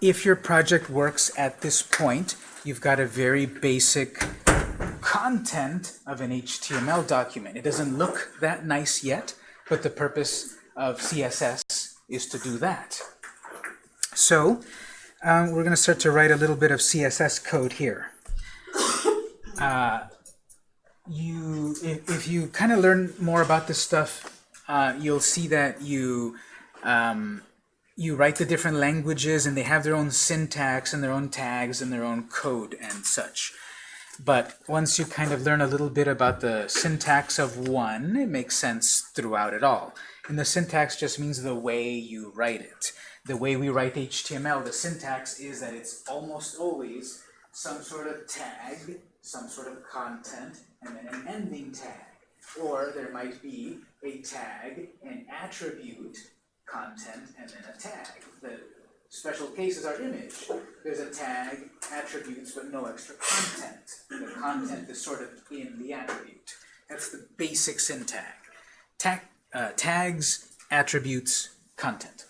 if your project works at this point, you've got a very basic content of an HTML document. It doesn't look that nice yet, but the purpose of CSS is to do that. So um, we're going to start to write a little bit of CSS code here. Uh, you, if, if you kind of learn more about this stuff, uh, you'll see that you um, you write the different languages and they have their own syntax and their own tags and their own code and such. But once you kind of learn a little bit about the syntax of one, it makes sense throughout it all. And the syntax just means the way you write it. The way we write HTML, the syntax is that it's almost always some sort of tag, some sort of content, and then an ending tag. Or there might be a tag, an attribute, content, and then a tag. The special cases are image. There's a tag, attributes, but no extra content. The content is sort of in the attribute. That's the basic syntax. Tag, uh, tags, attributes, content.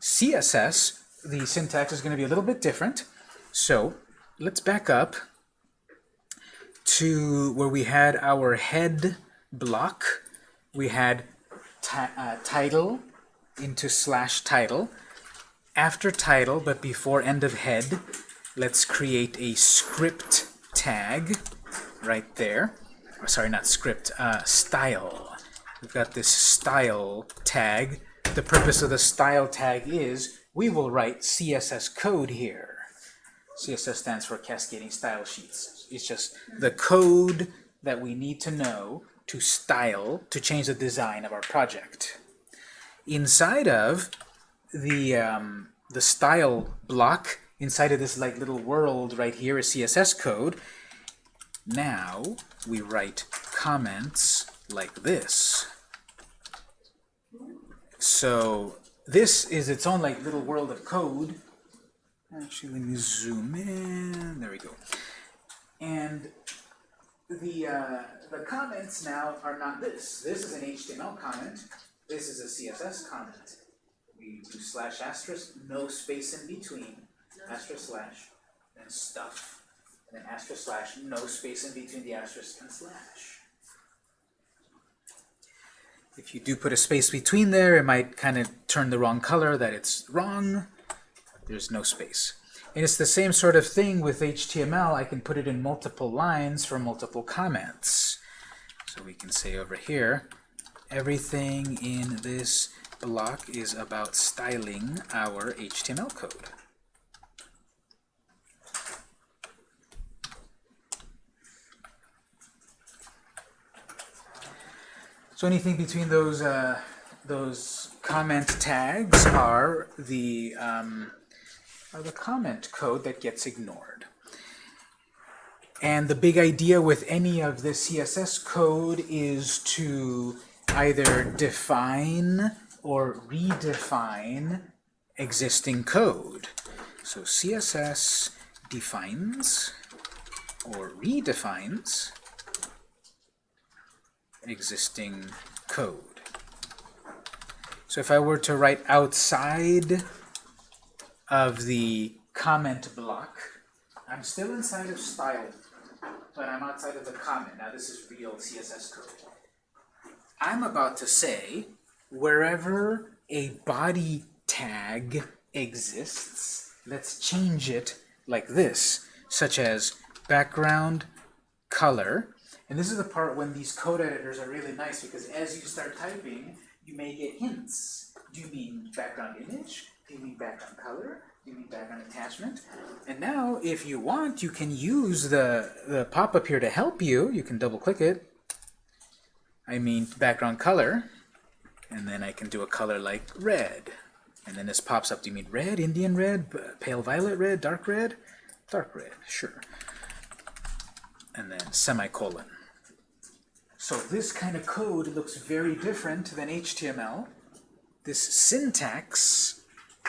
CSS, the syntax is going to be a little bit different. So let's back up to where we had our head block. We had uh, title, into slash title. After title, but before end of head, let's create a script tag right there. Oh, sorry, not script, uh, style. We've got this style tag. The purpose of the style tag is we will write CSS code here. CSS stands for Cascading Style Sheets. It's just the code that we need to know to style, to change the design of our project inside of the um, the style block inside of this like little world right here is CSS code. Now we write comments like this. So this is its own like little world of code. Actually, let me zoom in. There we go. And the uh, the comments now are not this. This is an HTML comment. This is a CSS comment. We do slash asterisk, no space in between, asterisk slash, and stuff, and then asterisk slash, no space in between the asterisk and slash. If you do put a space between there, it might kind of turn the wrong color that it's wrong. There's no space. And it's the same sort of thing with HTML. I can put it in multiple lines for multiple comments. So we can say over here, everything in this block is about styling our HTML code. So anything between those uh, those comment tags are the um, are the comment code that gets ignored. And the big idea with any of the CSS code is to either define or redefine existing code. So CSS defines or redefines existing code. So if I were to write outside of the comment block, I'm still inside of style, but I'm outside of the comment. Now this is real CSS code. I'm about to say wherever a body tag exists, let's change it like this, such as background color. And this is the part when these code editors are really nice because as you start typing, you may get hints. Do you mean background image? Do you mean background color? Do you mean background attachment? And now, if you want, you can use the, the pop-up here to help you. You can double-click it I mean background color, and then I can do a color like red. And then this pops up, do you mean red, Indian red, pale violet red, dark red? Dark red, sure. And then semicolon. So this kind of code looks very different than HTML. This syntax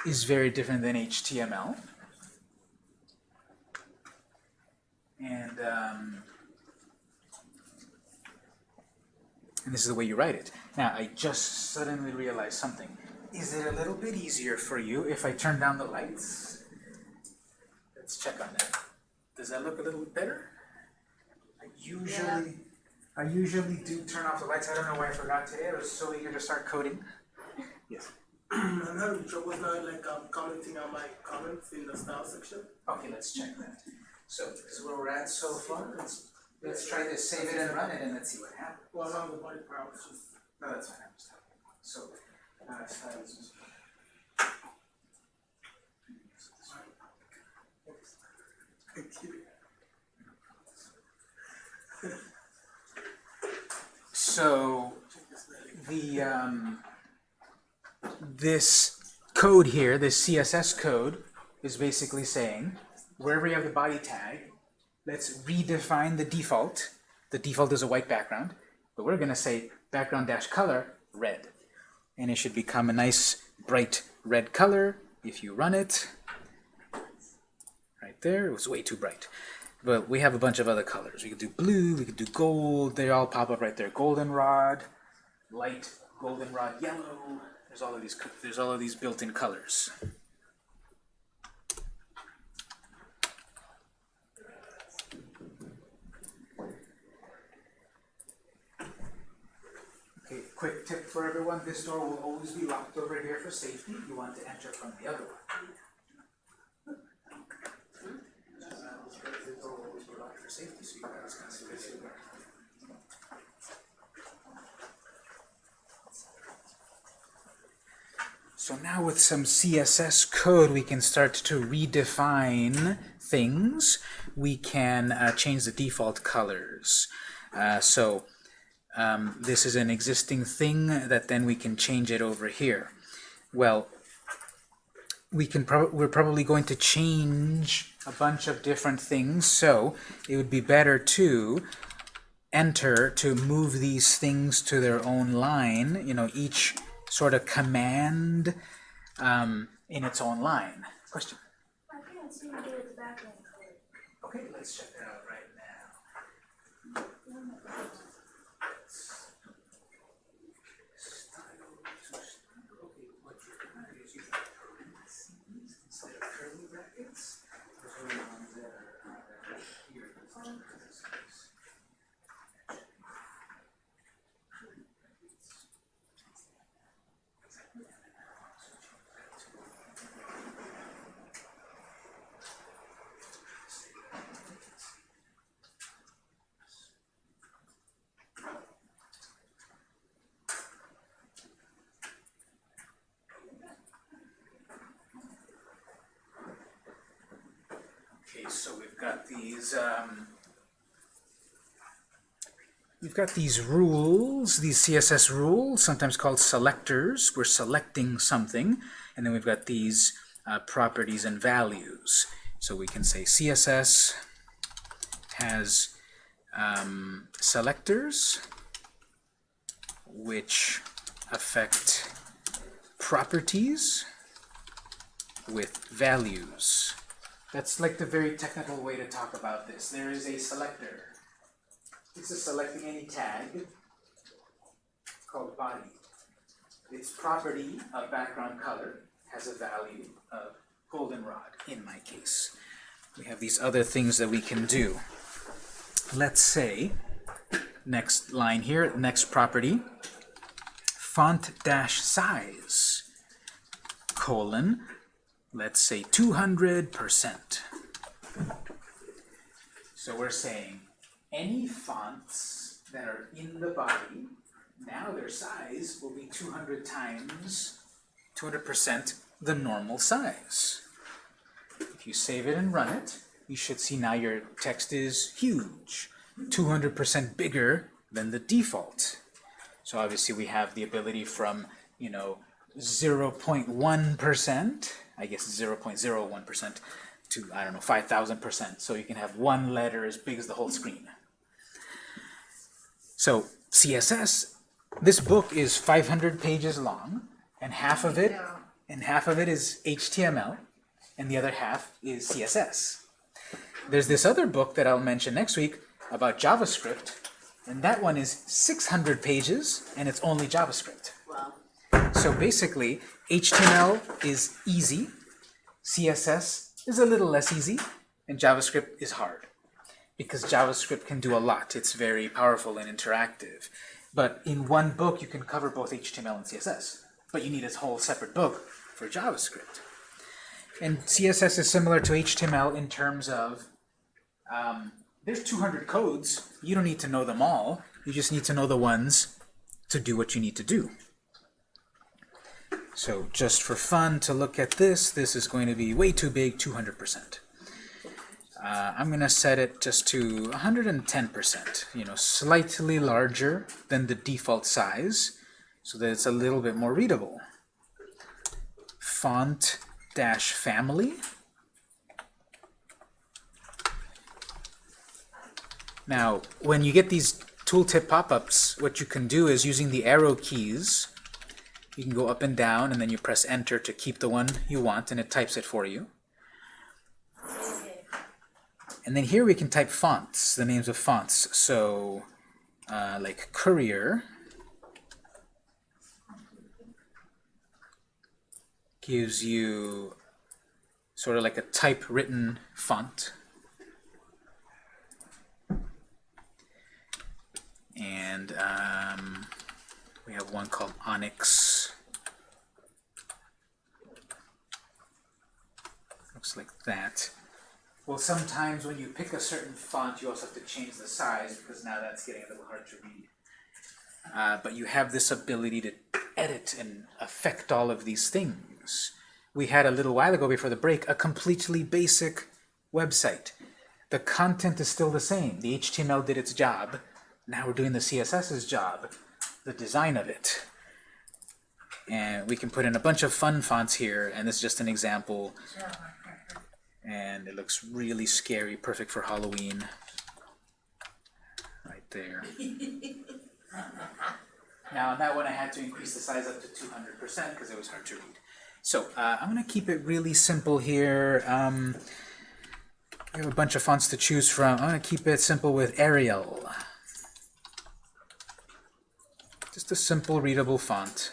is very different than HTML. And um, and this is the way you write it. Now, I just suddenly realized something. Is it a little bit easier for you if I turn down the lights? Let's check on that. Does that look a little bit better? I usually, I usually do turn off the lights. I don't know why I forgot today. I was so eager to start coding. Yes. I'm having trouble now, like um, commenting on my comments in the style section. Okay, let's check that. So this is where we're at so far. Let's let's try this. Save it and run it, and let's see what happens. Well, the body part, I just. No, that's fine. I'm just fun. So, uh, styles. Thank you. So the um, this code here, this CSS code, is basically saying wherever you have the body tag, let's redefine the default. The default is a white background, but we're going to say background dash color red, and it should become a nice bright red color if you run it. Right there, it was way too bright. But we have a bunch of other colors. We could do blue, we could do gold, they all pop up right there. Goldenrod, light goldenrod yellow. There's all of these there's all of these built-in colors. Okay, quick tip for everyone, this door will always be locked over here for safety. You want to enter from the other one. So. So now with some CSS code, we can start to redefine things. We can uh, change the default colors. Uh, so um, this is an existing thing that then we can change it over here. Well, we can prob we're probably going to change a bunch of different things, so it would be better to enter to move these things to their own line, you know, each sort of command um, in its own line. Question? I can't seem to get the background color. Okay, let's check that out right now. Okay, what you're gonna do is you got parentheses instead of curly brackets. Those are the ones that are, uh, that are here. Parentheses. Okay, so we've got these, um, we've got these rules, these CSS rules, sometimes called selectors. We're selecting something, and then we've got these uh, properties and values. So we can say CSS has um, selectors which affect properties with values. That's like the very technical way to talk about this. There is a selector. This is selecting any tag called body. Its property of background color has a value of goldenrod in my case. We have these other things that we can do. Let's say, next line here, next property, font dash size, colon, let's say 200%. So we're saying any fonts that are in the body, now their size will be 200 times, 200% the normal size. If you save it and run it, you should see now your text is huge, 200% bigger than the default. So obviously we have the ability from, you know, 0.1%, I guess 0.01% to, I don't know, 5,000%. So you can have one letter as big as the whole screen. So CSS, this book is 500 pages long, and half of it, and half of it is HTML, and the other half is CSS. There's this other book that I'll mention next week about JavaScript, and that one is 600 pages, and it's only JavaScript. So basically, HTML is easy, CSS is a little less easy, and JavaScript is hard because JavaScript can do a lot. It's very powerful and interactive. But in one book, you can cover both HTML and CSS. But you need a whole separate book for JavaScript. And CSS is similar to HTML in terms of um, there's 200 codes. You don't need to know them all. You just need to know the ones to do what you need to do. So just for fun to look at this, this is going to be way too big, 200%. Uh, I'm going to set it just to 110%, you know, slightly larger than the default size, so that it's a little bit more readable. Font dash family. Now, when you get these tooltip pop-ups, what you can do is using the arrow keys, you can go up and down, and then you press enter to keep the one you want, and it types it for you. And then here we can type fonts, the names of fonts. So, uh, like Courier gives you sort of like a typewritten font. And um, we have one called Onyx. Looks like that. Well, sometimes when you pick a certain font, you also have to change the size because now that's getting a little hard to read. Uh, but you have this ability to edit and affect all of these things. We had a little while ago before the break a completely basic website. The content is still the same. The HTML did its job. Now we're doing the CSS's job, the design of it. And we can put in a bunch of fun fonts here, and this is just an example and it looks really scary, perfect for Halloween. Right there. now, on that one, I had to increase the size up to 200% because it was hard to read. So, uh, I'm going to keep it really simple here. Um, we have a bunch of fonts to choose from. I'm going to keep it simple with Arial. Just a simple, readable font.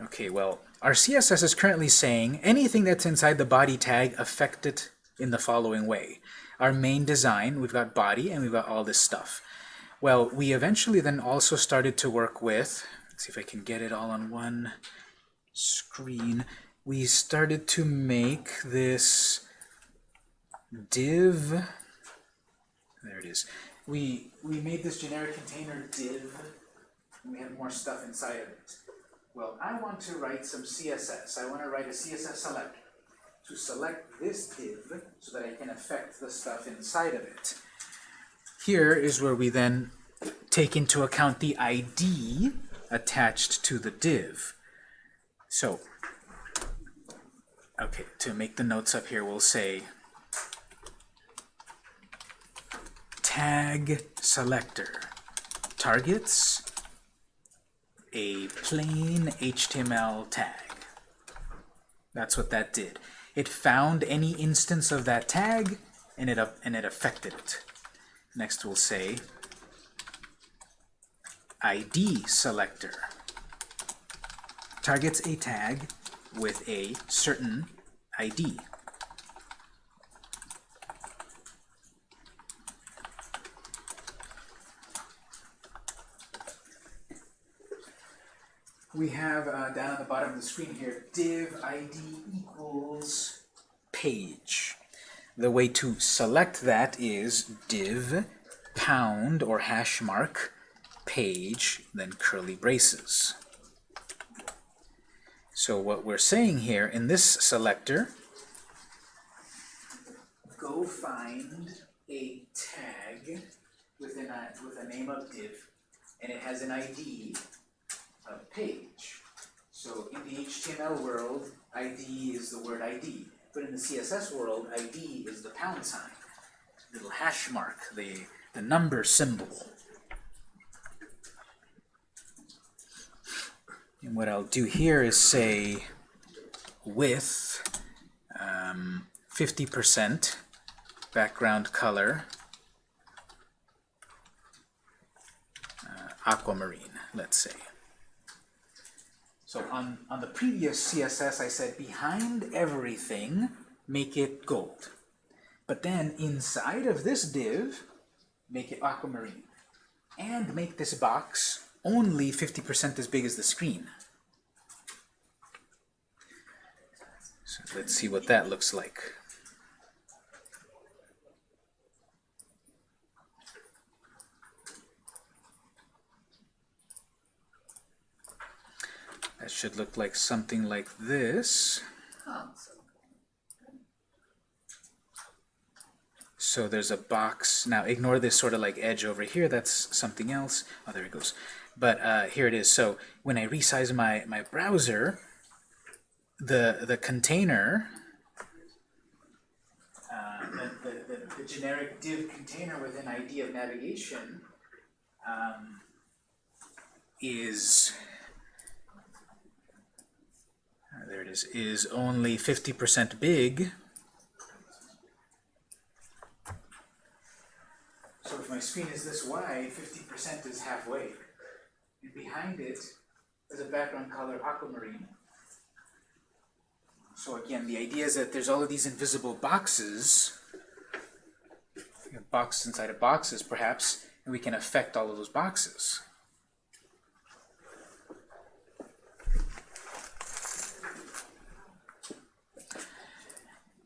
Okay, well, our CSS is currently saying anything that's inside the body tag affect it in the following way. Our main design, we've got body and we've got all this stuff. Well, we eventually then also started to work with, let's see if I can get it all on one screen. We started to make this div, there it is. We, we made this generic container div, and we have more stuff inside of it. Well, I want to write some CSS. I want to write a CSS selector to select this div so that I can affect the stuff inside of it. Here is where we then take into account the ID attached to the div. So, okay, to make the notes up here, we'll say tag selector targets a plain HTML tag. That's what that did. It found any instance of that tag, and it, up and it affected it. Next we'll say ID selector targets a tag with a certain ID. we have uh, down at the bottom of the screen here, div id equals page. The way to select that is div pound or hash mark page, then curly braces. So what we're saying here in this selector, go find a tag with a, with a name of div, and it has an ID a page. So in the HTML world, ID is the word ID. But in the CSS world, ID is the pound sign, little hash mark, the, the number symbol. And what I'll do here is say width 50% um, background color, uh, aquamarine, let's say. So on, on the previous CSS, I said behind everything, make it gold. But then inside of this div, make it aquamarine. And make this box only 50% as big as the screen. So let's see what that looks like. That should look like something like this. So there's a box. Now ignore this sort of like edge over here. That's something else. Oh, there it goes. But uh, here it is. So when I resize my, my browser, the, the container, uh, the, the, the, generic div container within ID of navigation um, is uh, there it is, is only 50% big. So if my screen is this wide, 50% is halfway. And behind it is a background color aquamarine. So again, the idea is that there's all of these invisible boxes, boxes inside of boxes perhaps, and we can affect all of those boxes.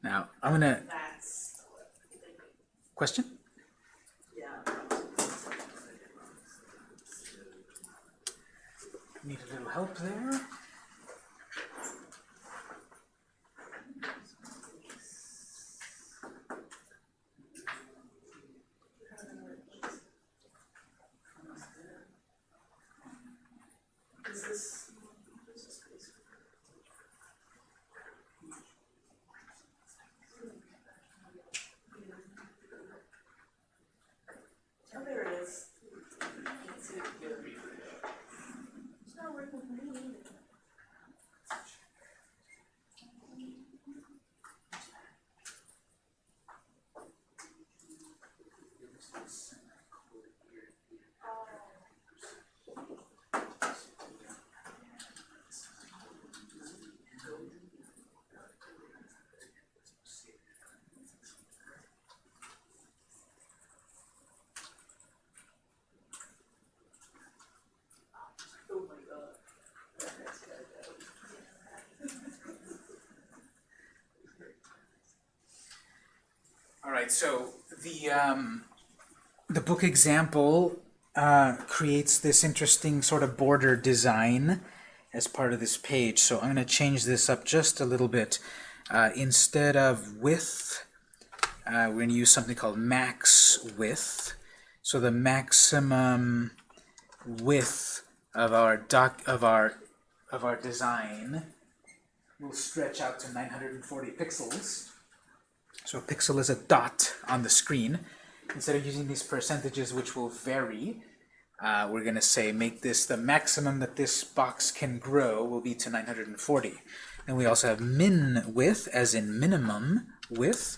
Now, I'm gonna, That's, question? yeah. Need a little help there? Is this? Oh, there it is. Can't see it here. It's not working for me either. Oh my god. That's gotta go. All right, so the um, the book example uh, creates this interesting sort of border design as part of this page. So I'm going to change this up just a little bit. Uh, instead of width, uh, we're going to use something called max width. So the maximum width of our doc of our of our design will stretch out to 940 pixels. So a pixel is a dot on the screen. Instead of using these percentages which will vary, uh, we're going to say make this the maximum that this box can grow will be to 940. And we also have min width as in minimum width.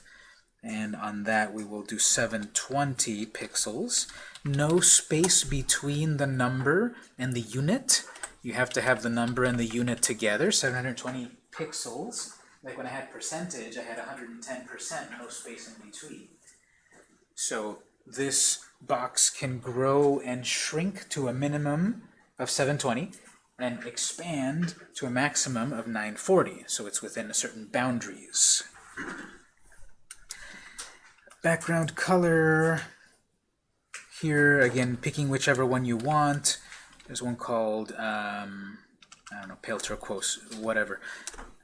And on that we will do 720 pixels. No space between the number and the unit. You have to have the number and the unit together, 720 pixels. Like when I had percentage, I had 110%, no space in between. So this box can grow and shrink to a minimum of 720 and expand to a maximum of 940. So it's within a certain boundaries. Background color. Here, again, picking whichever one you want. There's one called, um, I don't know, pale turquoise, whatever.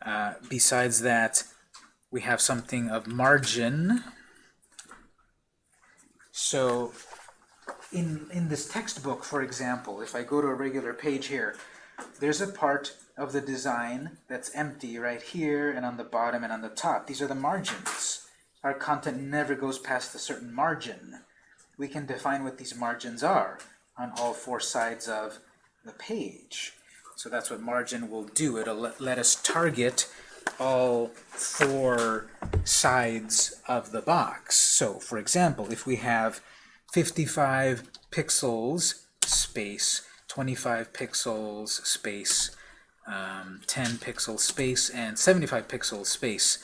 Uh, besides that, we have something of margin. So in, in this textbook, for example, if I go to a regular page here, there's a part of the design that's empty right here and on the bottom and on the top. These are the margins. Our content never goes past a certain margin. We can define what these margins are on all four sides of the page. So that's what margin will do. It'll let, let us target all four sides of the box. So, for example, if we have 55 pixels space, 25 pixels space, um, 10 pixel space, and 75 pixel space,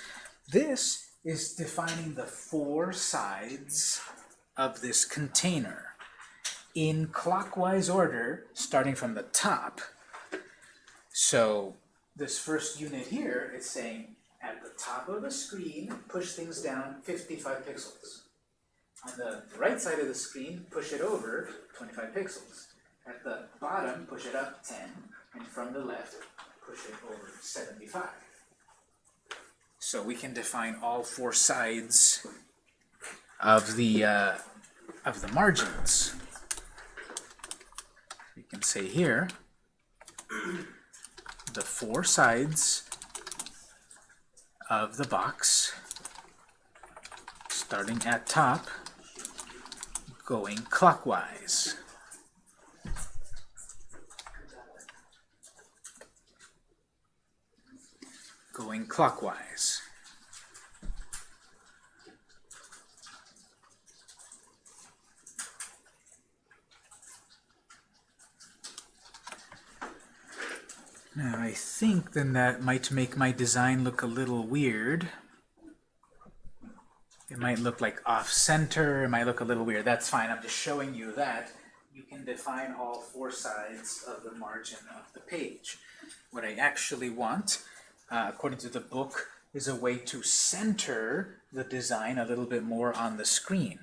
this is defining the four sides of this container in clockwise order, starting from the top. So this first unit here is saying at the top of the screen, push things down 55 pixels. On the right side of the screen, push it over 25 pixels. At the bottom, push it up 10, and from the left, push it over 75. So we can define all four sides of the uh, of the margins. You can say here the four sides of the box starting at top going clockwise. Going clockwise. Now I think then that might make my design look a little weird. It might look like off-center, it might look a little weird. That's fine, I'm just showing you that you can define all four sides of the margin of the page. What I actually want, uh, according to the book, is a way to center the design a little bit more on the screen.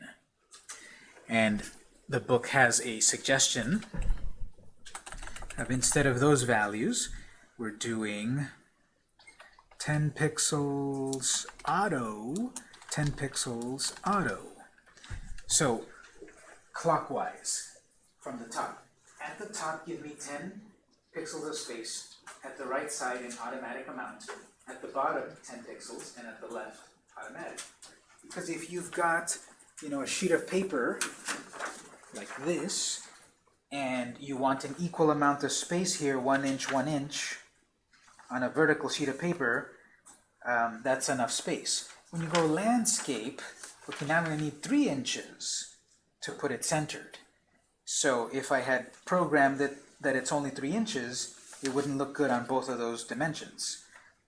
And the book has a suggestion of instead of those values, we're doing 10 pixels auto, 10 pixels auto. So clockwise from the top. At the top, give me 10 pixels of space. At the right side, an automatic amount. At the bottom, 10 pixels, and at the left, automatic. Because if you've got, you know, a sheet of paper like this, and you want an equal amount of space here, one inch, one inch, on a vertical sheet of paper, um, that's enough space. When you go landscape, okay, now I'm going to need three inches to put it centered. So if I had programmed it that it's only three inches, it wouldn't look good on both of those dimensions.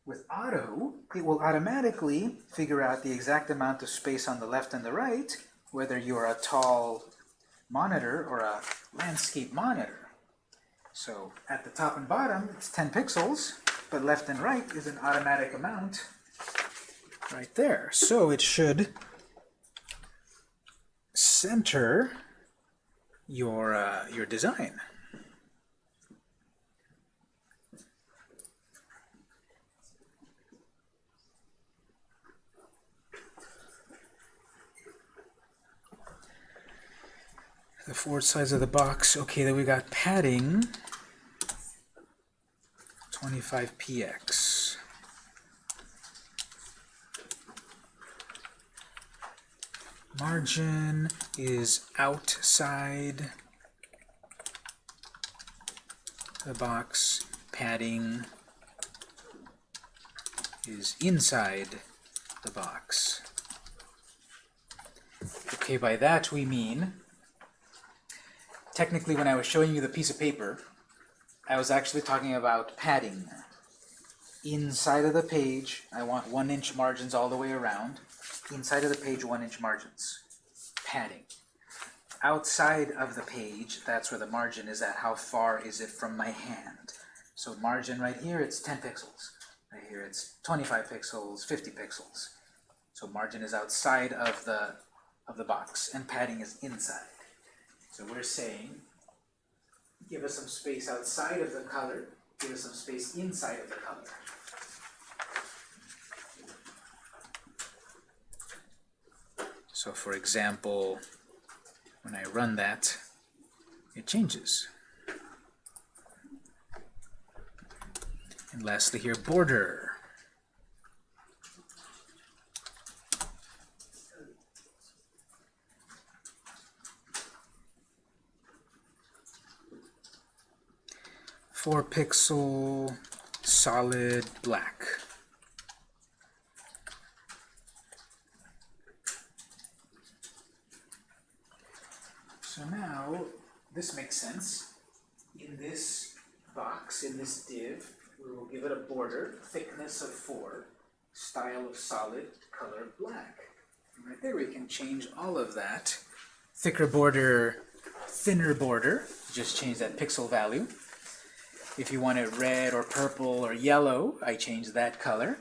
With auto, it will automatically figure out the exact amount of space on the left and the right, whether you're a tall monitor or a landscape monitor. So at the top and bottom, it's 10 pixels, but left and right is an automatic amount right there. So it should center your, uh, your design. The four sides of the box. Okay, then we got padding. 25px. Margin is outside the box. Padding is inside the box. Okay, by that we mean, technically when I was showing you the piece of paper, I was actually talking about padding. Inside of the page, I want one inch margins all the way around. Inside of the page, one inch margins. Padding. Outside of the page, that's where the margin is at. How far is it from my hand? So margin right here, it's 10 pixels. Right here, it's 25 pixels, 50 pixels. So margin is outside of the of the box, and padding is inside. So we're saying give us some space outside of the color, give us some space inside of the color. So for example, when I run that, it changes. And lastly here, border. 4 pixel solid black. So now this makes sense. In this box, in this div, we will give it a border, thickness of 4, style of solid, color black. And right there we can change all of that. Thicker border, thinner border, just change that pixel value. If you want it red or purple or yellow, I change that color.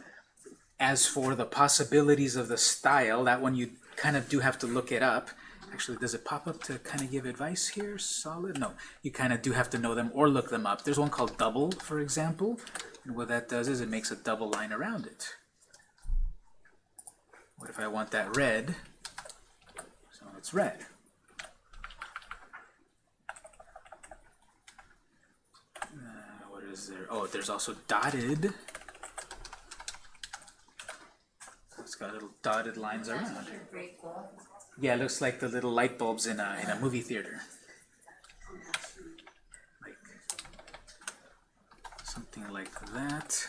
As for the possibilities of the style, that one you kind of do have to look it up. Actually, does it pop up to kind of give advice here? Solid? No, you kind of do have to know them or look them up. There's one called double, for example. And what that does is it makes a double line around it. What if I want that red? So it's red. Uh, what is there? Oh, there's also dotted. It's got little dotted lines around. Yeah, it looks like the little light bulbs in a, in a movie theater. Like something like that.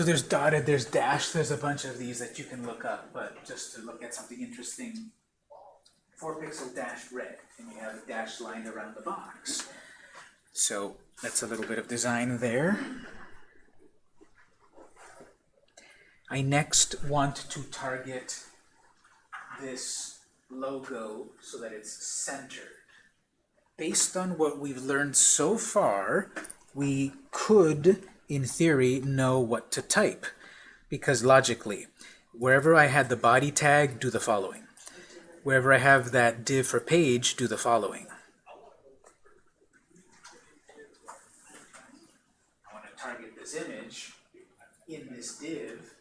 So there's dotted, there's dashed, there's a bunch of these that you can look up, but just to look at something interesting, four pixel dash red, and you have a dashed line around the box. So that's a little bit of design there. I next want to target this logo so that it's centered. Based on what we've learned so far, we could, in theory, know what to type. Because logically, wherever I had the body tag, do the following. Wherever I have that div for page, do the following. I want to target this image in this div.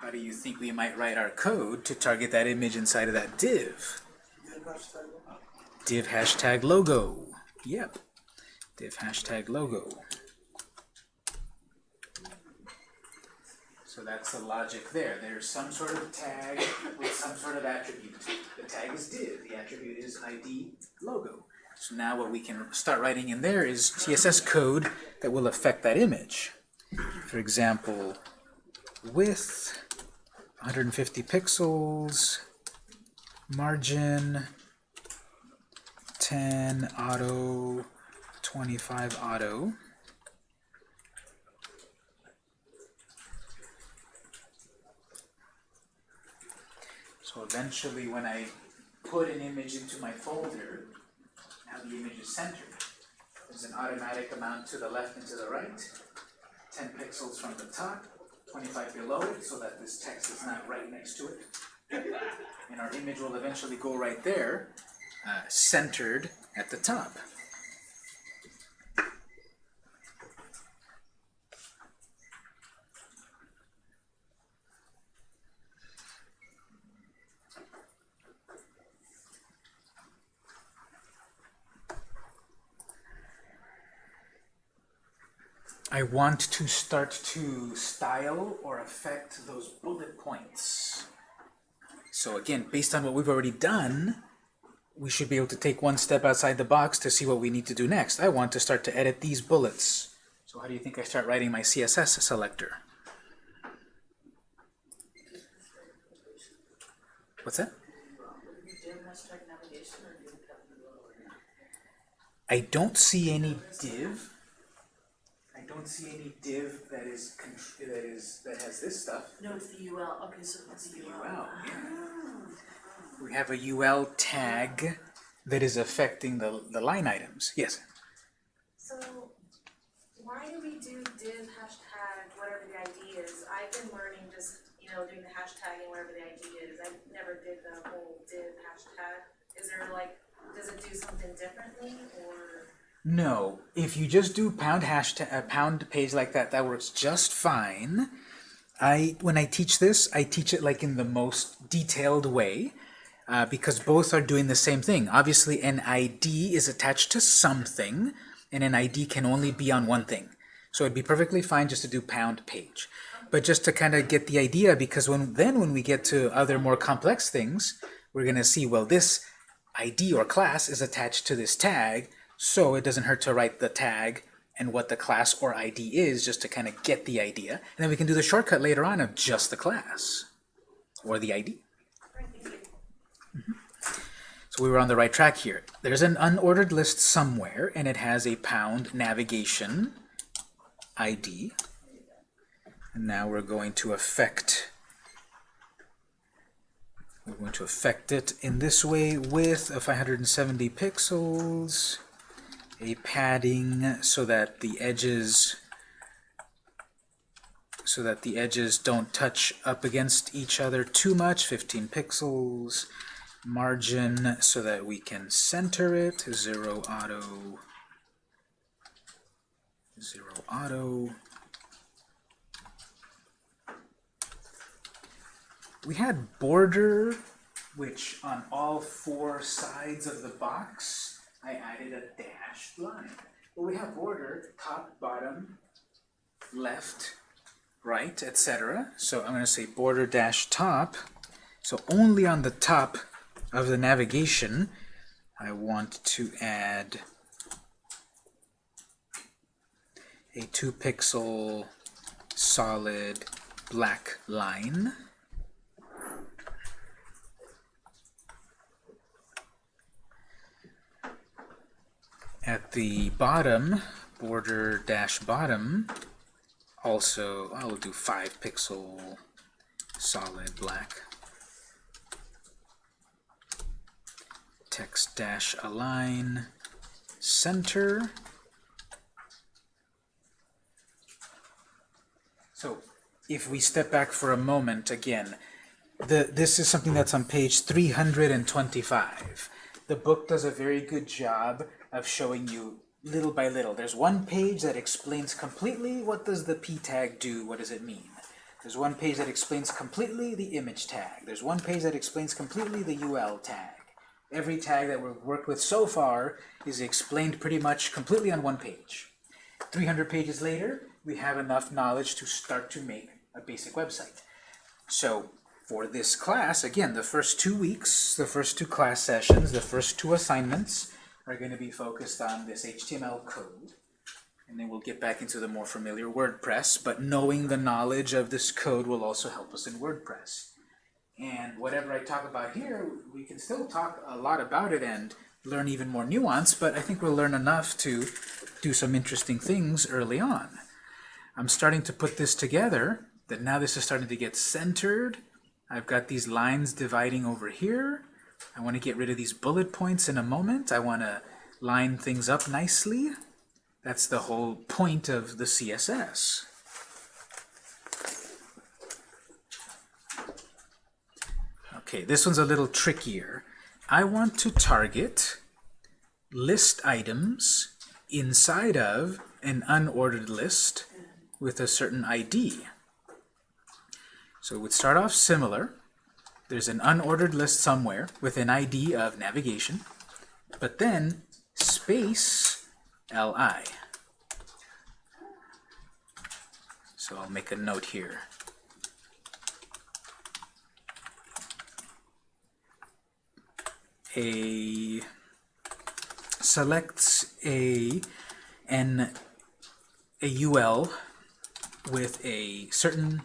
How do you think we might write our code to target that image inside of that div? Div hashtag logo. Yep. Div hashtag logo. That's the logic there. There's some sort of tag with some sort of attribute. The tag is div, the attribute is ID logo. So now what we can start writing in there is CSS code that will affect that image. For example, width 150 pixels, margin 10 auto, 25 auto. So eventually when I put an image into my folder, now the image is centered. There's an automatic amount to the left and to the right, 10 pixels from the top, 25 below it, so that this text is not right next to it. And our image will eventually go right there, uh, centered at the top. I want to start to style or affect those bullet points. So again, based on what we've already done, we should be able to take one step outside the box to see what we need to do next. I want to start to edit these bullets. So how do you think I start writing my CSS selector? What's that? I don't see any div. I don't see any div that is contr- that is that has this stuff. No, it's the UL. Okay, so it's the UL. UL, yeah. Ah. We have a UL tag that is affecting the, the line items. Yes? So, why do we do div hashtag whatever the ID is? I've been learning just, you know, doing the hashtag and whatever the ID is. I never did the whole div hashtag. Is there like, does it do something differently or? No. If you just do pound hashtag, a pound page like that, that works just fine. I when I teach this, I teach it like in the most detailed way. Uh, because both are doing the same thing. Obviously, an ID is attached to something, and an ID can only be on one thing. So it'd be perfectly fine just to do pound page. But just to kind of get the idea, because when then when we get to other more complex things, we're going to see, well, this ID or class is attached to this tag, so it doesn't hurt to write the tag and what the class or ID is just to kind of get the idea. And then we can do the shortcut later on of just the class or the ID. Thank. Mm-hmm. So we were on the right track here. There's an unordered list somewhere, and it has a pound navigation ID. And now we're going to affect we're going to affect it in this way with a 570 pixels, a padding so that the edges so that the edges don't touch up against each other too much, 15 pixels, margin so that we can center it, zero auto, zero auto. We had border, which on all four sides of the box, I added a dashed line. But we have border, top, bottom, left, right, etc. So I'm going to say border dash top. So only on the top of the navigation, I want to add a two pixel solid black line. At the bottom, border dash bottom, also I will do five pixel solid black. Text dash align center. So if we step back for a moment again, the, this is something that's on page 325. The book does a very good job of showing you little by little. There's one page that explains completely what does the p tag do, what does it mean. There's one page that explains completely the image tag. There's one page that explains completely the UL tag. Every tag that we've worked with so far is explained pretty much completely on one page. 300 pages later, we have enough knowledge to start to make a basic website. So for this class, again, the first two weeks, the first two class sessions, the first two assignments are going to be focused on this HTML code. And then we'll get back into the more familiar WordPress, but knowing the knowledge of this code will also help us in WordPress. And whatever I talk about here, we can still talk a lot about it and learn even more nuance, but I think we'll learn enough to do some interesting things early on. I'm starting to put this together, that now this is starting to get centered. I've got these lines dividing over here. I want to get rid of these bullet points in a moment. I want to line things up nicely. That's the whole point of the CSS. Okay, this one's a little trickier. I want to target list items inside of an unordered list with a certain ID. So it would start off similar. There's an unordered list somewhere with an ID of navigation, but then space li. So I'll make a note here. A selects a an a UL with a certain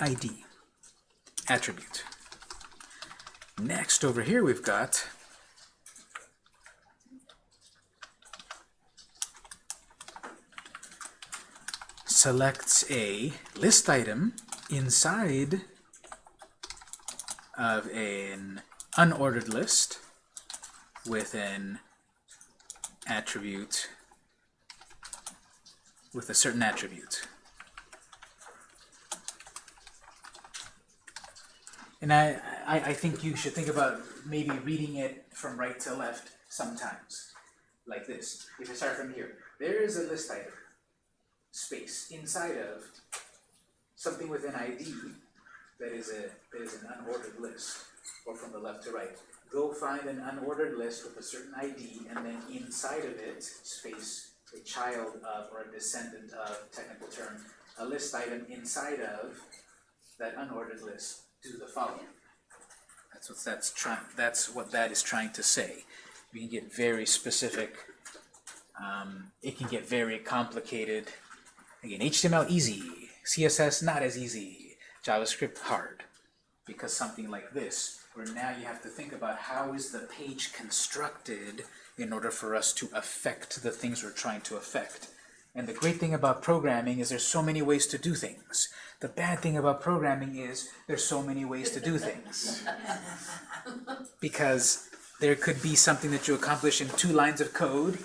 ID attribute. Next, over here we've got selects a list item inside of an unordered list with an attribute with a certain attribute. And I, I, I think you should think about maybe reading it from right to left sometimes, like this. If you start from here, there is a list item, space, inside of something with an ID that is a that is an unordered list, or from the left to right. Go find an unordered list with a certain ID, and then inside of it, space, a child of or a descendant of, technical term, a list item inside of that unordered list. Do the following. That's what that's trying. That's what that is trying to say. We can get very specific. Um, it can get very complicated. Again, HTML easy, CSS not as easy, JavaScript hard. Because something like this, where now you have to think about how is the page constructed in order for us to affect the things we're trying to affect. And the great thing about programming is there's so many ways to do things. The bad thing about programming is there's so many ways to do things. because there could be something that you accomplish in two lines of code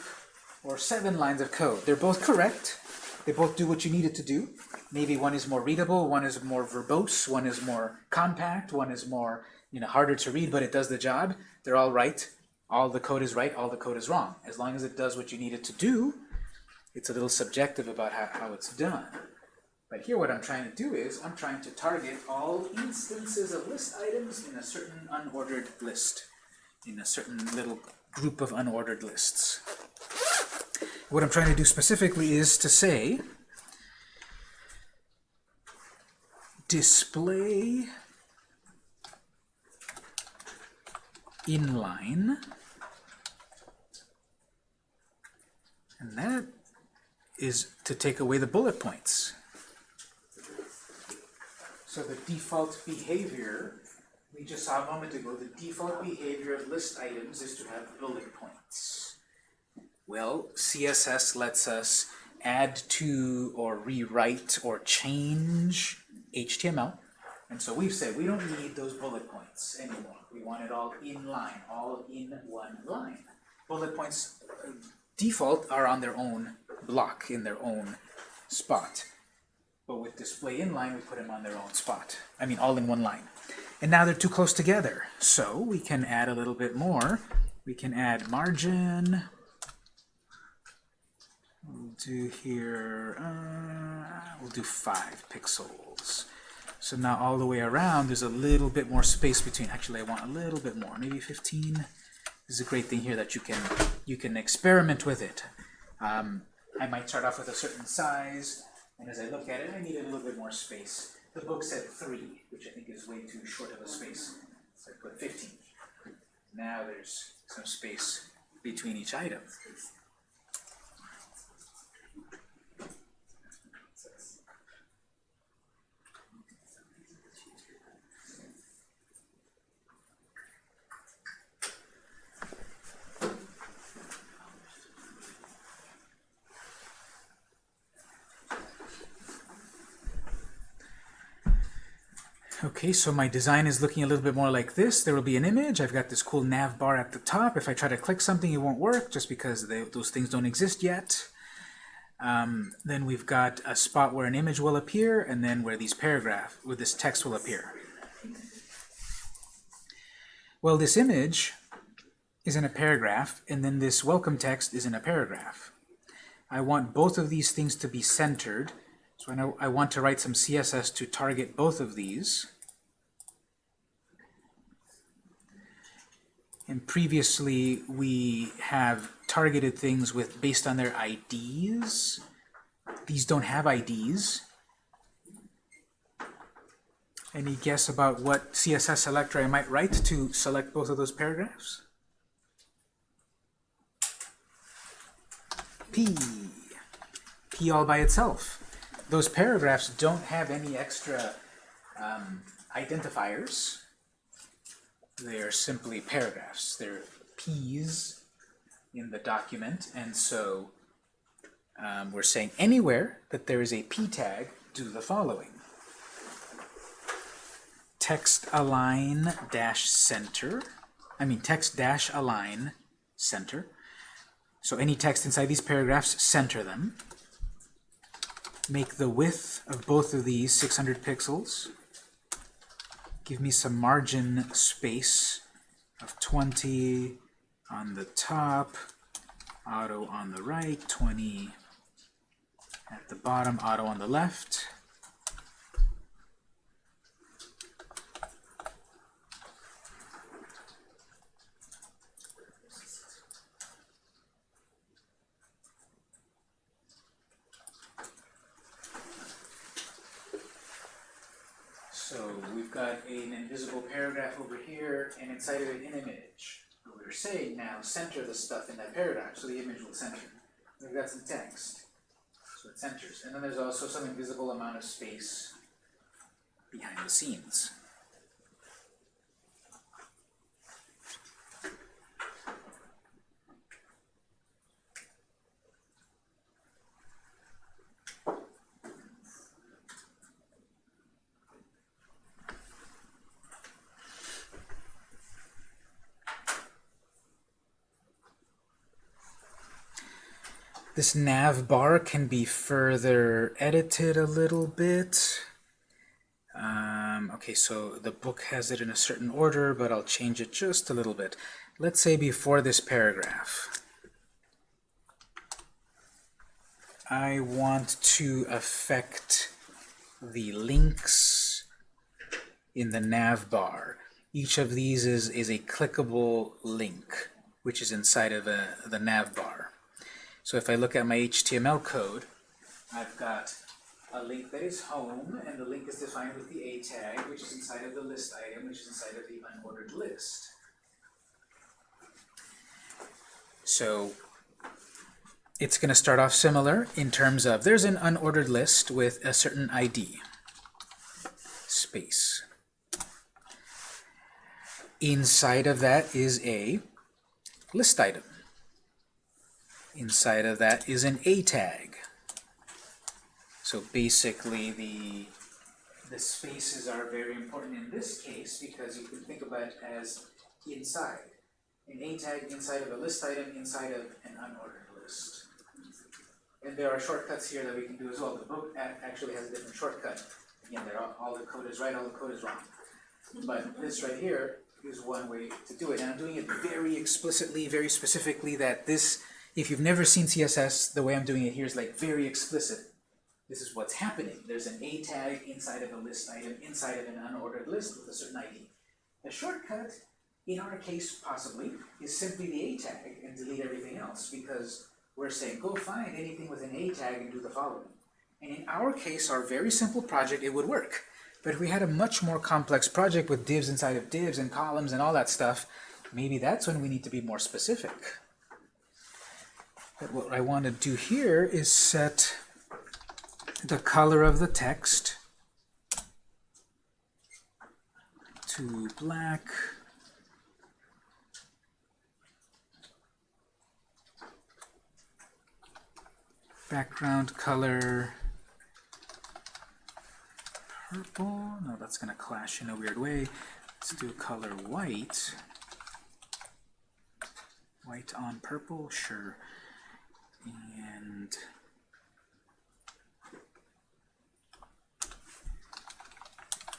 or seven lines of code. They're both correct. They both do what you need it to do. Maybe one is more readable, one is more verbose, one is more compact, one is more you know harder to read, but it does the job. They're all right. All the code is right, all the code is wrong. As long as it does what you need it to do, it's a little subjective about how, how it's done. But here what I'm trying to do is, I'm trying to target all instances of list items in a certain unordered list, in a certain little group of unordered lists. What I'm trying to do specifically is to say, display inline, and that is to take away the bullet points. So the default behavior, we just saw a moment ago, the default behavior of list items is to have bullet points. Well, CSS lets us add to or rewrite or change HTML. And so we've said we don't need those bullet points anymore. We want it all in line, all in one line. Bullet points default are on their own block, in their own spot. But with display inline, we put them on their own spot. I mean, all in one line. And now they're too close together. So we can add a little bit more. We can add margin. We'll do here, uh, we'll do five pixels. So now all the way around, there's a little bit more space between. Actually, I want a little bit more, maybe 15. This is a great thing here that you can you can experiment with it. Um, I might start off with a certain size, and as I look at it, I need a little bit more space. The book said three, which I think is way too short of a space. So I put 15. Now there's some space between each item. Okay, so my design is looking a little bit more like this. There will be an image. I've got this cool nav bar at the top. If I try to click something, it won't work just because they, those things don't exist yet. Um, then we've got a spot where an image will appear, and then where these paragraph, where this text will appear. Well, this image is in a paragraph, and then this welcome text is in a paragraph. I want both of these things to be centered, so I, know I want to write some CSS to target both of these. And previously, we have targeted things with based on their IDs. These don't have IDs. Any guess about what CSS selector I might write to select both of those paragraphs? P. P all by itself. Those paragraphs don't have any extra um, identifiers. They're simply paragraphs. They're P's in the document, and so um, we're saying anywhere that there is a P tag, do the following. Text align dash center. I mean text dash align center. So any text inside these paragraphs, center them. Make the width of both of these 600 pixels. Give me some margin space of 20 on the top, auto on the right, 20 at the bottom, auto on the left. So we've got an invisible paragraph over here, and inside of it an image. We're saying now, center the stuff in that paragraph, so the image will center. We've got some text, so it centers. And then there's also some invisible amount of space behind the scenes. This nav bar can be further edited a little bit. Um, okay, so the book has it in a certain order, but I'll change it just a little bit. Let's say before this paragraph, I want to affect the links in the nav bar. Each of these is, is a clickable link, which is inside of a, the nav bar. So if I look at my HTML code, I've got a link that is home, and the link is defined with the A tag, which is inside of the list item, which is inside of the unordered list. So it's going to start off similar in terms of there's an unordered list with a certain ID, space. Inside of that is a list item. Inside of that is an A tag. So basically the the spaces are very important in this case because you can think about it as inside. An A tag inside of a list item inside of an unordered list. And there are shortcuts here that we can do as well. The book actually has a different shortcut. Again, there all the code is right, all the code is wrong. But this right here is one way to do it. And I'm doing it very explicitly, very specifically that this, if you've never seen CSS, the way I'm doing it here is like very explicit. This is what's happening. There's an A tag inside of a list item, inside of an unordered list with a certain ID. The shortcut, in our case possibly, is simply the A tag and delete everything else because we're saying go find anything with an A tag and do the following. And in our case, our very simple project, it would work. But if we had a much more complex project with divs inside of divs and columns and all that stuff, maybe that's when we need to be more specific. But what I want to do here is set the color of the text to black. Background color purple. No, that's going to clash in a weird way. Let's do color white. White on purple, sure. And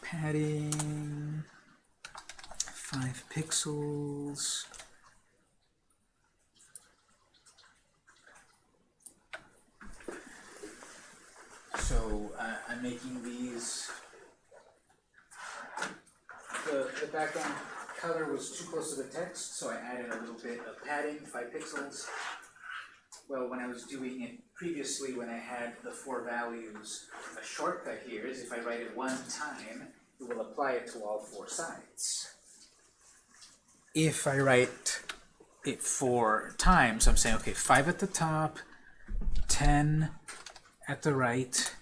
padding, five pixels. So uh, I'm making these. The, the background color was too close to the text, so I added a little bit of padding, five pixels. Well, when I was doing it previously, when I had the four values, a shortcut here is if I write it one time, it will apply it to all four sides. If I write it four times, I'm saying, okay, five at the top, 10 at the right,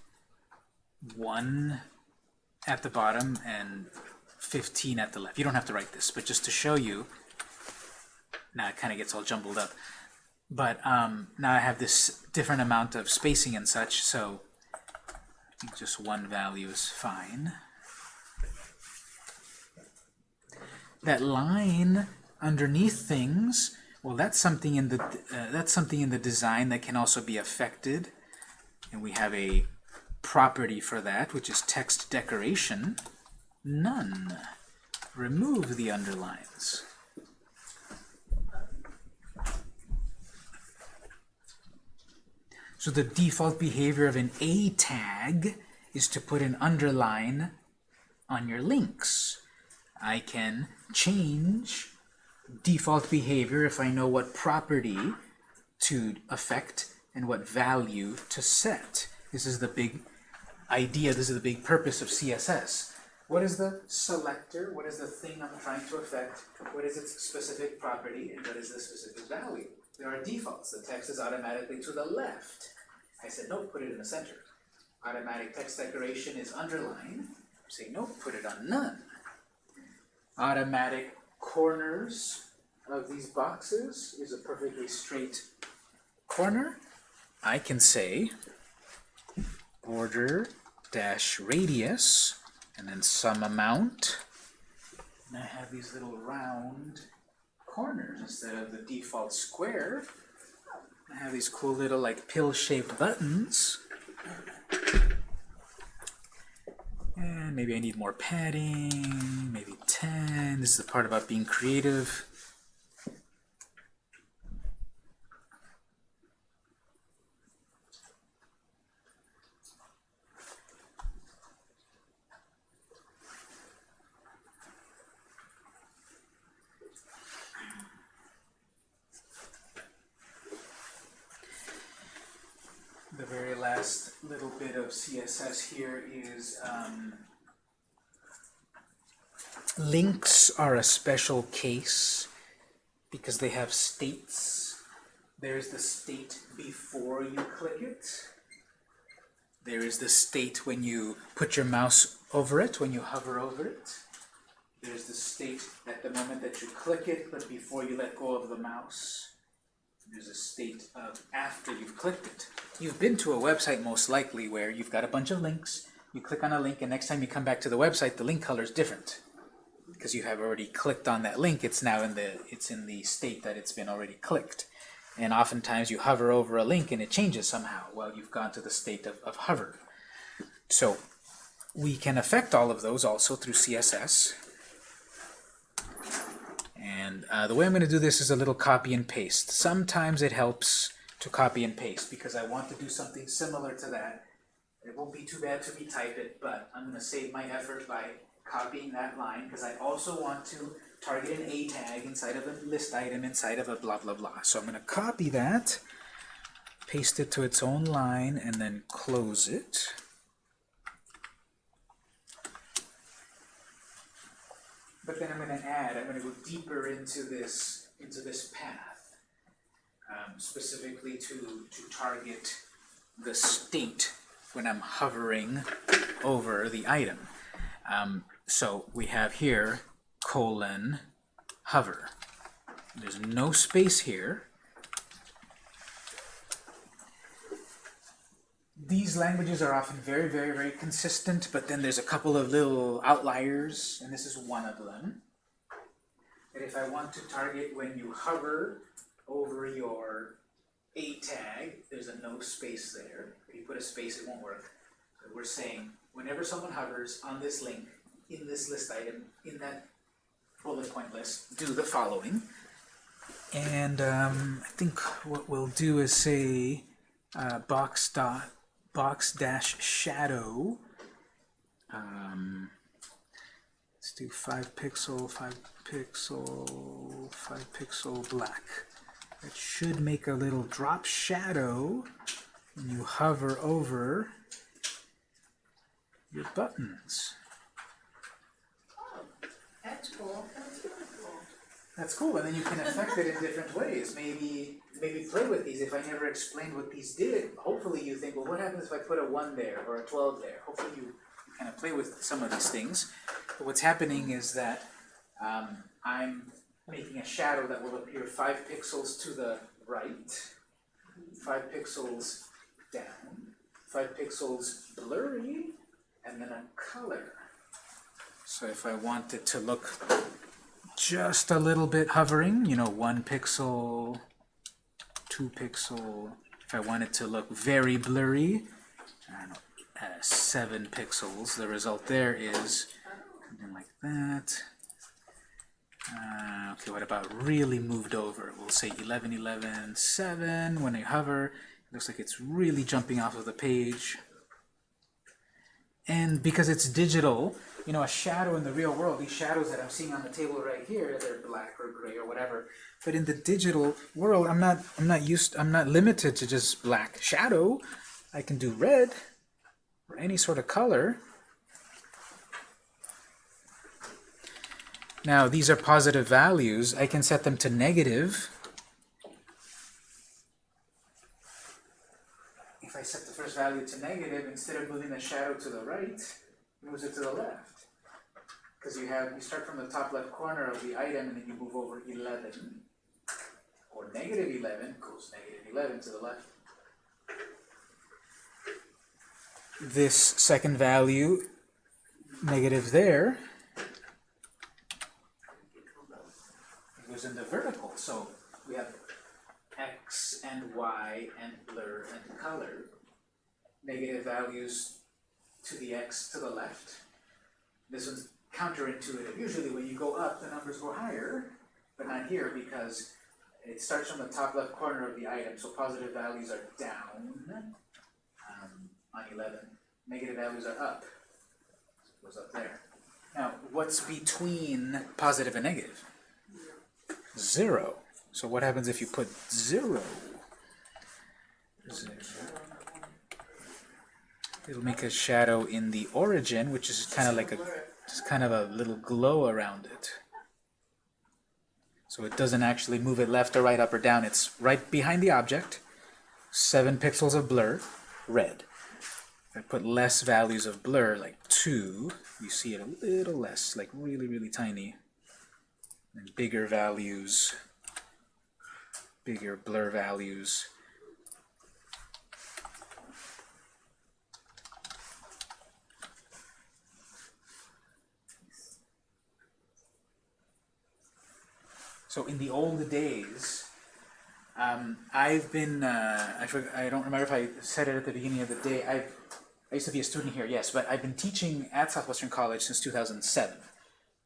1 at the bottom, and 15 at the left. You don't have to write this, but just to show you, now it kind of gets all jumbled up. But um, now I have this different amount of spacing and such, so I think just one value is fine. That line underneath things, well, that's something in the uh, that's something in the design that can also be affected, and we have a property for that, which is text decoration. None. Remove the underlines. So the default behavior of an A tag is to put an underline on your links. I can change default behavior if I know what property to affect and what value to set. This is the big idea, this is the big purpose of CSS. What is the selector? What is the thing I'm trying to affect? What is its specific property? And what is the specific value? There are defaults. The text is automatically to the left. I said, no, put it in the center. Automatic text decoration is underlined. Say, no, put it on none. Automatic corners of these boxes is a perfectly straight corner. I can say border dash radius and then some amount. And I have these little round corners instead of the default square. I have these cool little like pill-shaped buttons. And maybe I need more padding, maybe 10. This is the part about being creative. The very last little bit of CSS here is um, links are a special case because they have states. There's the state before you click it. There is the state when you put your mouse over it, when you hover over it. There's the state at the moment that you click it, but before you let go of the mouse. There's a state of after you've clicked it. You've been to a website most likely where you've got a bunch of links, you click on a link, and next time you come back to the website, the link color is different. Because you have already clicked on that link, it's now in the it's in the state that it's been already clicked. And oftentimes you hover over a link and it changes somehow while you've gone to the state of, of hover. So we can affect all of those also through CSS. And uh, the way I'm going to do this is a little copy and paste. Sometimes it helps to copy and paste because I want to do something similar to that. It won't be too bad to retype it, but I'm going to save my effort by copying that line because I also want to target an A tag inside of a list item inside of a blah blah blah. So I'm going to copy that, paste it to its own line, and then close it. But then I'm going to add, I'm going to go deeper into this into this path, um, specifically to to target the state when I'm hovering over the item. Um, so we have here colon hover. There's no space here. These languages are often very, very, very consistent, but then there's a couple of little outliers, and this is one of them. That if I want to target when you hover over your A tag, there's a no space there. If you put a space, it won't work. We're saying whenever someone hovers on this link, in this list item, in that bullet point list, do the following. And um, I think what we'll do is say uh, box dot box dash shadow. Um, let's do five pixel, five pixel, five pixel black. That should make a little drop shadow when you hover over your buttons. That's cool, that's really cool. That's cool, and then you can affect it in different ways. Maybe maybe play with these. If I never explained what these did, hopefully you think, well, what happens if I put a 1 there or a 12 there? Hopefully you, you kind of play with some of these things. But what's happening is that um, I'm making a shadow that will appear 5 pixels to the right, 5 pixels down, 5 pixels blurry, and then a color. So if I want it to look just a little bit hovering, you know, one pixel, two pixel. If I want it to look very blurry, know, uh, seven pixels. The result there is something like that. Uh, okay, what about really moved over? We'll say 11, 11, 7. When I hover, it looks like it's really jumping off of the page. And because it's digital, you know, a shadow in the real world, these shadows that I'm seeing on the table right here, they're black or gray or whatever. But in the digital world, I'm not I'm not used I'm not limited to just black shadow. I can do red or any sort of color. Now, these are positive values. I can set them to negative. If I set the first value to negative, instead of moving the shadow to the right, moves it to the left. Because you have, you start from the top left corner of the item and then you move over 11. Or negative 11 goes negative 11 to the left. This second value, negative there, it goes the vertical. So we have x and y and blur and color. Negative values to the x to the left. This one's counterintuitive. Usually when you go up, the numbers go higher, but not here because it starts from the top left corner of the item, so positive values are down um, on 11. Negative values are up. So it goes up there. Now, what's between positive and negative? Zero. So what happens if you put zero? Zero. It'll make a shadow in the origin, which is kind of like a just kind of a little glow around it. So it doesn't actually move it left or right, up or down. It's right behind the object. Seven pixels of blur, red. I put less values of blur, like two, you see it a little less, like really, really tiny. And bigger values, bigger blur values. So in the old days, um, I've been, uh, I, don't remember if I said it at the beginning of the day, I've, I used to be a student here, yes, but I've been teaching at Southwestern College since 2007.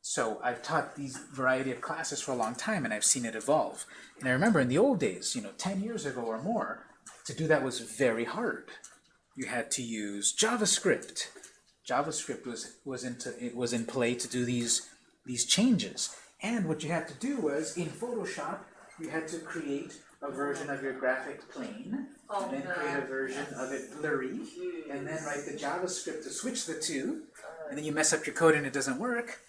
So I've taught these variety of classes for a long time and I've seen it evolve. And I remember in the old days, you know, 10 years ago or more, to do that was very hard. You had to use JavaScript. JavaScript was, was, into, it was in play to do these, these changes. And what you had to do was, in Photoshop, you had to create a version of your graphic plain, Oh, and then create a version of it blurry, and then write the JavaScript to switch the two, and then you mess up your code and it doesn't work.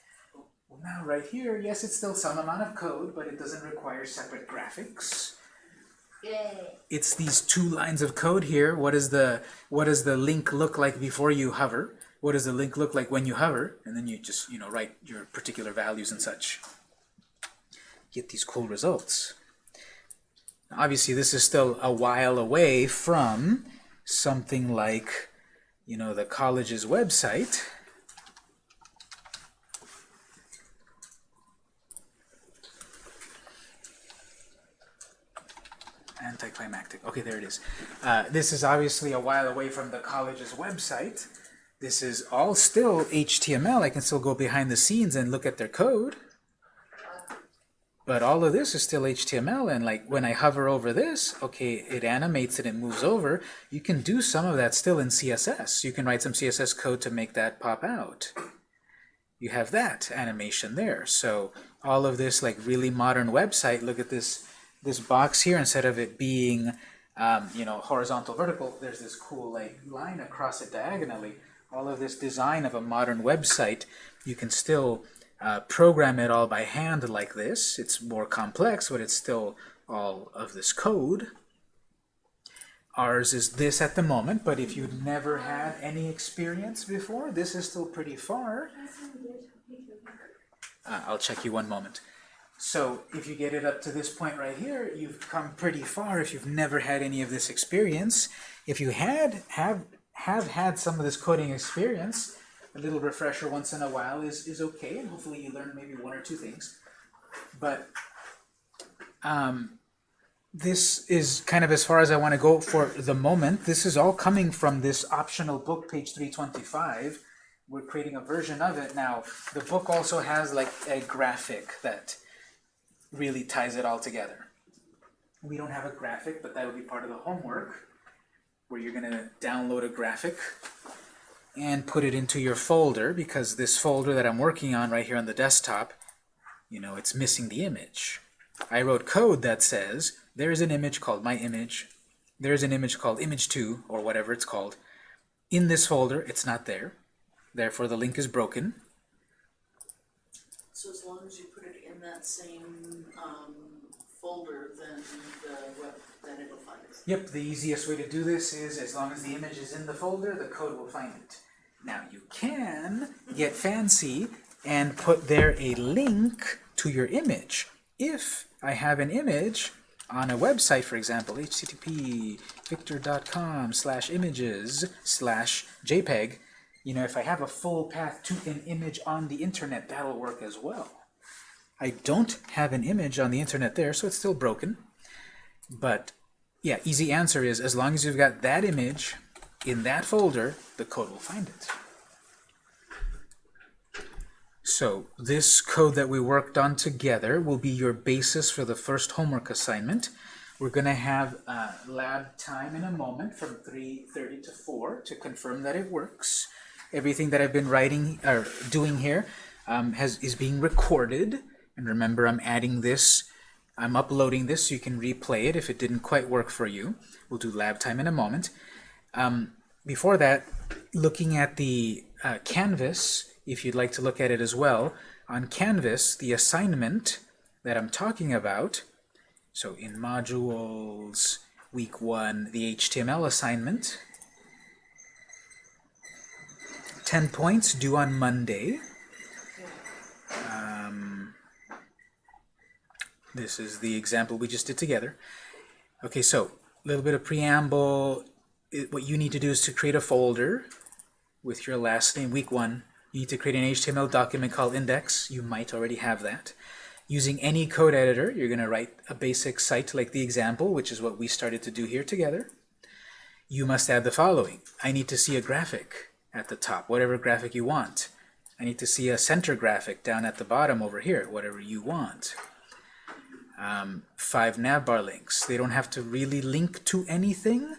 Well, now right here, yes, it's still some amount of code, but it doesn't require separate graphics. Yay. It's these two lines of code here. What is the what does the link look like before you hover? What does the link look like when you hover? And then you just you know write your particular values and such. Get these cool results. Obviously, this is still a while away from something like, you know, the college's website. Anticlimactic. Okay, there it is. Uh, this is obviously a while away from the college's website. This is all still HTML. I can still go behind the scenes and look at their code. But all of this is still HTML, and like when I hover over this, okay, it animates it moves over. You can do some of that still in CSS. You can write some CSS code to make that pop out. You have that animation there. So all of this like really modern website, look at this this box here, instead of it being um, you know horizontal vertical, there's this cool like line across it diagonally. All of this design of a modern website, you can still uh, program it all by hand like this. It's more complex, but it's still all of this code. Ours is this at the moment, but if you've never had any experience before, this is still pretty far. Uh, I'll check you one moment. So if you get it up to this point right here, you've come pretty far if you've never had any of this experience. If you had have have had some of this coding experience, a little refresher once in a while is, is okay, and hopefully you learn maybe one or two things. But um, this is kind of as far as I want to go for the moment. This is all coming from this optional book, page 325. We're creating a version of it now. The book also has like a graphic that really ties it all together. We don't have a graphic, but that will be part of the homework, where you're going to download a graphic and put it into your folder, because this folder that I'm working on right here on the desktop, you know, it's missing the image. I wrote code that says, there's an image called my image, there's an image called image2, or whatever it's called. In this folder, it's not there. Therefore, the link is broken. So as long as you put it in that same, folder, then the web, then it'll find it. Yep, the easiest way to do this is as long as the image is in the folder, the code will find it. Now you can get fancy and put there a link to your image. If I have an image on a website, for example, http victor.com slash images slash jpeg, you know, if I have a full path to an image on the internet, that'll work as well. I don't have an image on the internet there, so it's still broken. But yeah, easy answer is as long as you've got that image in that folder, the code will find it. So this code that we worked on together will be your basis for the first homework assignment. We're going to have uh, lab time in a moment from 3.30 to 4 to confirm that it works. Everything that I've been writing or doing here um, has is being recorded. And remember, I'm adding this I'm uploading this so you can replay it if it didn't quite work for you. We'll do lab time in a moment. Um, before that, looking at the uh, Canvas, if you'd like to look at it as well, on Canvas, the assignment that I'm talking about, so in modules, week one, the HTML assignment, 10 points due on Monday. Um, this is the example we just did together. Okay, so a little bit of preamble. It, what you need to do is to create a folder with your last name, week one. You need to create an HTML document called index. You might already have that. Using any code editor, you're going to write a basic site like the example, which is what we started to do here together. You must add the following. I need to see a graphic at the top, whatever graphic you want. I need to see a center graphic down at the bottom over here, whatever you want um, five navbar links. They don't have to really link to anything.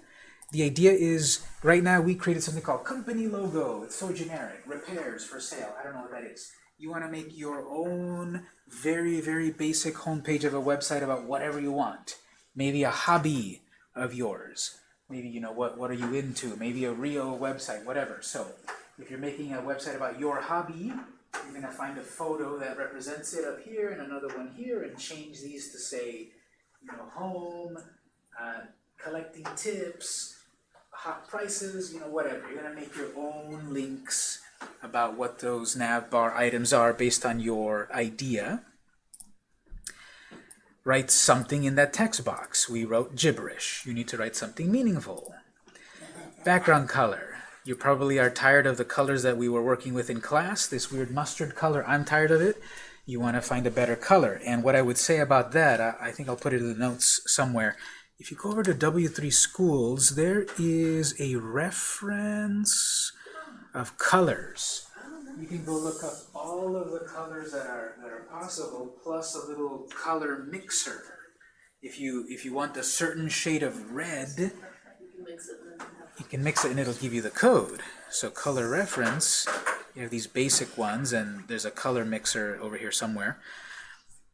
The idea is, right now we created something called company logo. It's so generic. Repairs for sale. I don't know what that is. You want to make your own very, very basic homepage of a website about whatever you want. Maybe a hobby of yours. Maybe, you know, what, what are you into? Maybe a real website, whatever. So, if you're making a website about your hobby, you're going to find a photo that represents it up here and another one here and change these to say, you know, home, uh, collecting tips, hot prices, you know, whatever. You're going to make your own links about what those navbar items are based on your idea. Write something in that text box. We wrote gibberish. You need to write something meaningful. Background color you probably are tired of the colors that we were working with in class, this weird mustard color, I'm tired of it. You want to find a better color. And what I would say about that, I, I think I'll put it in the notes somewhere. If you go over to W3 Schools, there is a reference of colors. You can go look up all of the colors that are, that are possible, plus a little color mixer. If you, if you want a certain shade of red, You can mix it and it'll give you the code. So color reference, you have these basic ones and there's a color mixer over here somewhere.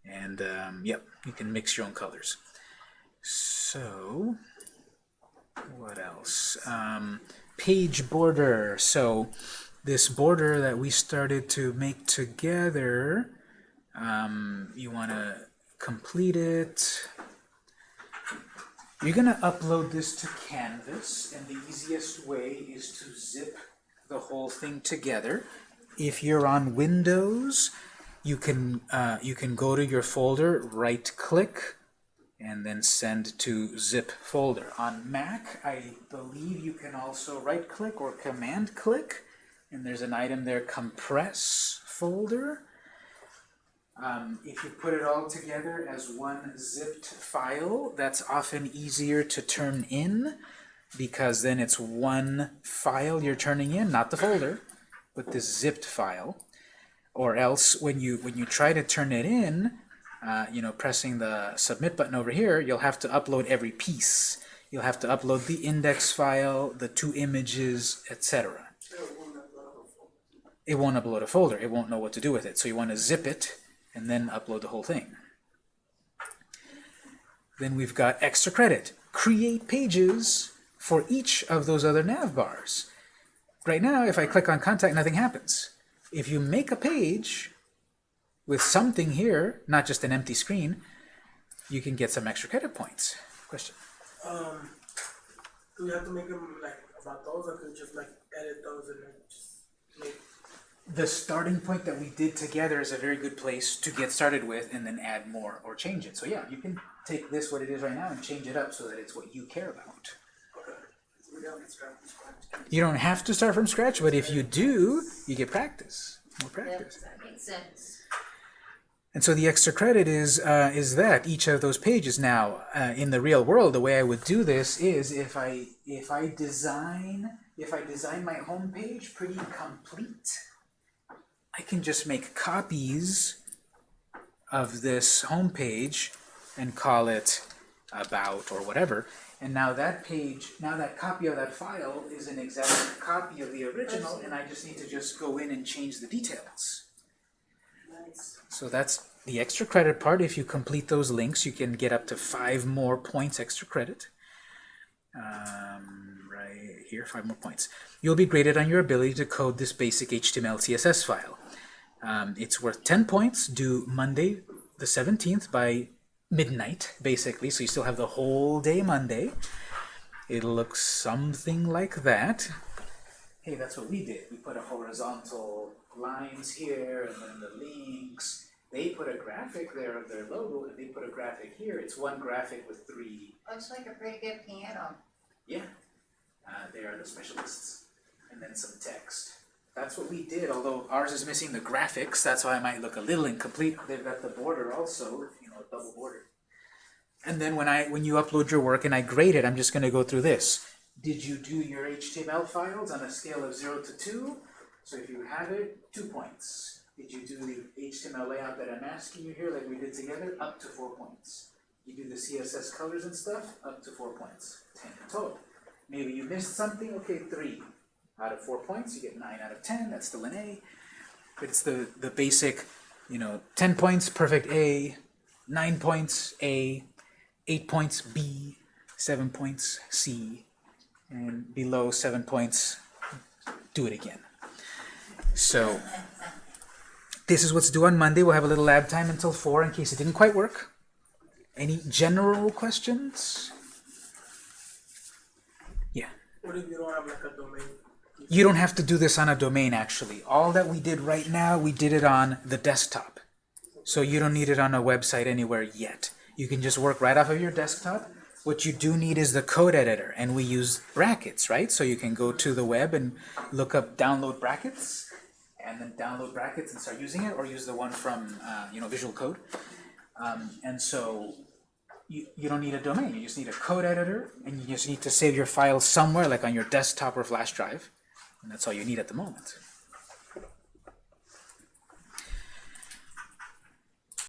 And um, yep, you can mix your own colors. So, what else? Um, page border. So this border that we started to make together, um, you want to complete it. You're going to upload this to Canvas, and the easiest way is to zip the whole thing together. If you're on Windows, you can uh, you can go to your folder, right-click, and then send to zip folder. On Mac, I believe you can also right-click or command-click, and there's an item there, compress folder. Um, if you put it all together as one zipped file, that's often easier to turn in because then it's one file you're turning in, not the folder, but this zipped file. Or else when you when you try to turn it in, uh, you know, pressing the submit button over here, you'll have to upload every piece. You'll have to upload the index file, the two images, etc. it won't upload a. It won't upload a folder. It won't know what to do with it. So you want to zip it and then upload the whole thing. Then we've got extra credit. Create pages for each of those other nav bars. Right now, if I click on contact, nothing happens. If you make a page, with something here, not just an empty screen, you can get some extra credit points. Question? Um, do we have to make them like about those, or could we just like edit those and just? The starting point that we did together is a very good place to get started with and then add more or change it. So yeah, you can take this, what it is right now, and change it up so that it's what you care about. We don't start from scratch. You don't have to start from scratch, but if you do, you get practice, more practice. That makes sense. And so the extra credit is uh, is that each of those pages. Now, uh, in the real world, the way I would do this is if I if I design if I design my home page pretty complete, I can just make copies of this home page and call it about or whatever. And now that page, now that copy of that file is an exact copy of the original, and I just need to just go in and change the details. Nice. So that's the extra credit part. If you complete those links, you can get up to five more points extra credit. Um, right here, five more points. You'll be graded on your ability to code this basic HTML CSS file. Um, it's worth 10 points, due Monday the 17th by midnight, basically, so you still have the whole day Monday. It'll look something like that. Hey, that's what we did. We put a horizontal lines here, and then the links. They put a graphic there of their logo, and they put a graphic here. It's one graphic with three Looks like a pretty good piano. yeah, uh, they are the specialists. And then some text. That's what we did, although ours is missing the graphics, that's why it might look a little incomplete. They've got the border also, you know, a double border. And then when I when you upload your work and I grade it, I'm just going to go through this. Did you do your HTML files on a scale of 0 to 2? So if you have it, 2 points. Did you do the HTML layout that I'm asking you here, like we did together? Up to 4 points. You do the CSS colors and stuff, up to four points, ten total. Maybe you missed something, okay, three. Out of four points, you get nine out of ten, that's still an A. But it's the, the basic, you know, ten points, perfect A, nine points, A, eight points, B, seven points, C, and below seven points, do it again. So, this is what's due on Monday. We'll have a little lab time until four in case it didn't quite work. Any general questions? Yeah. What if you don't have like a domain? You don't have to do this on a domain, actually. All that we did right now, we did it on the desktop. So you don't need it on a website anywhere yet. You can just work right off of your desktop. What you do need is the code editor, and we use brackets, right? So you can go to the web and look up download brackets, and then download brackets and start using it, or use the one from, uh, you know, Visual Code. Um, and so you, you don't need a domain, you just need a code editor, and you just need to save your file somewhere, like on your desktop or flash drive. And that's all you need at the moment.